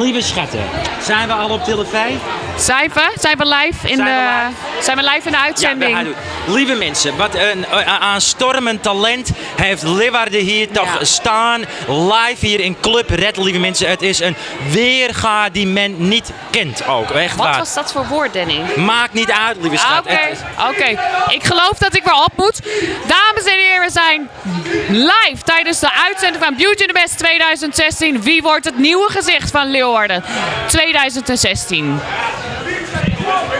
Lieve schatten, zijn we al op televisie? Zijn we? Zijn we live in Zijn de, live? zijn we live in de Ja, uitzending? doen. Lieve mensen, wat een eh, aanstormend talent heeft Leeuwarden hier toch Ja. staan. Live hier in Club Red, lieve mensen. Het is een weerga die men niet kent ook. Echt Wat waar. was dat voor woord, Danny? Maakt niet uit, lieve Ah, schat. Oké, Het is- oké. Ik geloof dat ik weer op moet. Dames live tijdens de uitzending van Beauty the Best 2016. Wie wordt het nieuwe gezicht van Leeuwarden 2016?